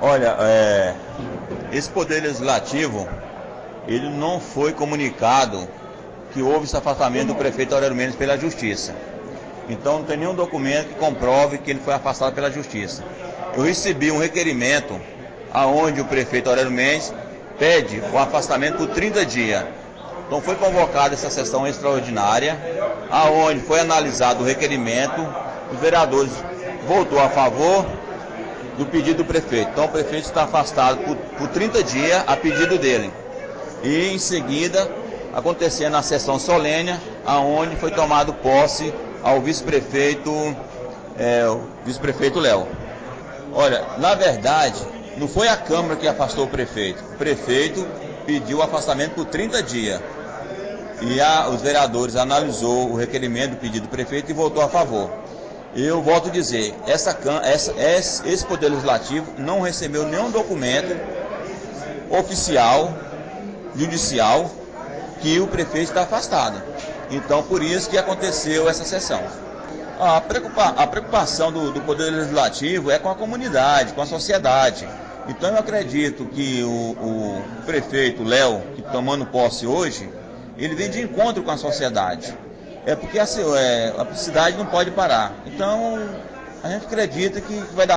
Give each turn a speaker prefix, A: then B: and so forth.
A: Olha, é, esse Poder Legislativo, ele não foi comunicado que houve esse afastamento do prefeito Aurélio Mendes pela Justiça. Então não tem nenhum documento que comprove que ele foi afastado pela Justiça. Eu recebi um requerimento aonde o prefeito Aurélio Mendes pede o afastamento por 30 dias. Então foi convocada essa sessão extraordinária, aonde foi analisado o requerimento, os vereadores votou a favor do pedido do prefeito. Então o prefeito está afastado por, por 30 dias a pedido dele. E em seguida, acontecendo a sessão solene, aonde foi tomado posse ao vice-prefeito, é, vice-prefeito Léo. Olha, na verdade, não foi a Câmara que afastou o prefeito. O prefeito pediu o afastamento por 30 dias. E a, os vereadores analisou o requerimento do pedido do prefeito e votou a favor. Eu volto a dizer, essa, essa, esse Poder Legislativo não recebeu nenhum documento oficial, judicial, que o prefeito está afastado. Então, por isso que aconteceu essa sessão. A, preocupa, a preocupação do, do, Poder Legislativo é com a comunidade, com a sociedade. Então, eu acredito que o, o prefeito Léo, que tomando posse hoje, ele vem de encontro com a sociedade é porque assim, é, a cidade não pode parar. Então, a gente acredita que vai dar